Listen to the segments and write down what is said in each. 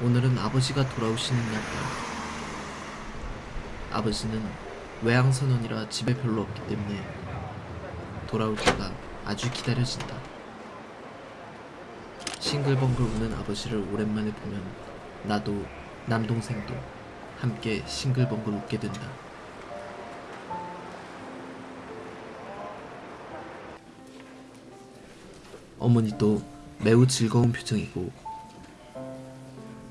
오늘은 아버지가 돌아오시는 날이다. 아버지는 외항선원이라 집에 별로 없기 때문에 돌아올 때가 아주 기다려진다. 싱글벙글 우는 아버지를 오랜만에 보면 나도 남동생도 함께 싱글벙글 웃게 된다. 어머니도 매우 즐거운 표정이고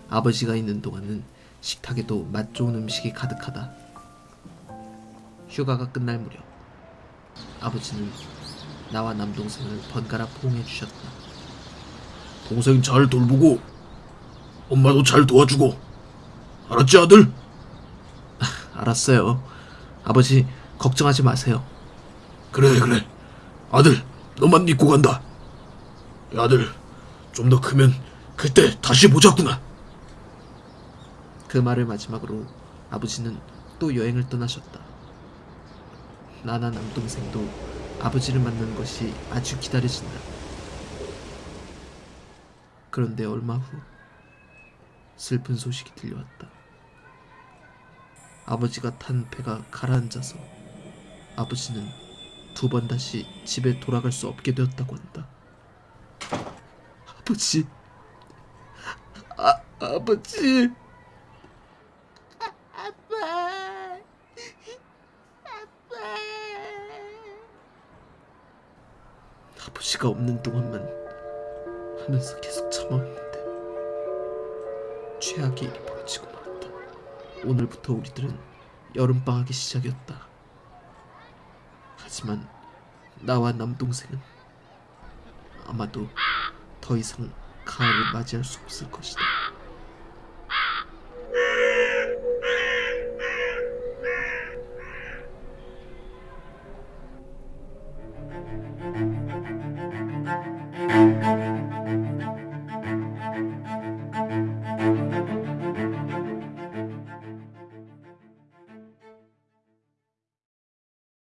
아버지가 있는 동안은 식탁에도 맛 좋은 음식이 가득하다. 휴가가 끝날 무렵 아버지는 나와 남동생을 번갈아 포옹해 주셨다. 동생 잘 돌보고 엄마도 잘 도와주고 알았지 아들? 알았어요. 아버지 걱정하지 마세요. 그래 그래 아들 너만 믿고 간다 야, 아들 좀 더 크면 그때 다시 보자꾸나 그 말을 마지막으로 아버지는 또 여행을 떠나셨다. 나나 남동생도 아버지를 만나는 것이 아주 기다려진다. 그런데 얼마 후 슬픈 소식이 들려왔다. 아버지가 탄 배가 가라앉아서 아버지는 두 번 다시 집에 돌아갈 수 없게 되었다고 한다. 아버지, 아, 아버지. 아빠. 아빠. 아버지가 없는 동안만 하면서 계속 참아왔는데 최악의 일이 벌어지고 말았다. 오늘부터 우리들은 여름방학이 시작이었다. 하지만 나와 남동생은 아마도 더 이상 가을을 맞이할 수 없을 것이다.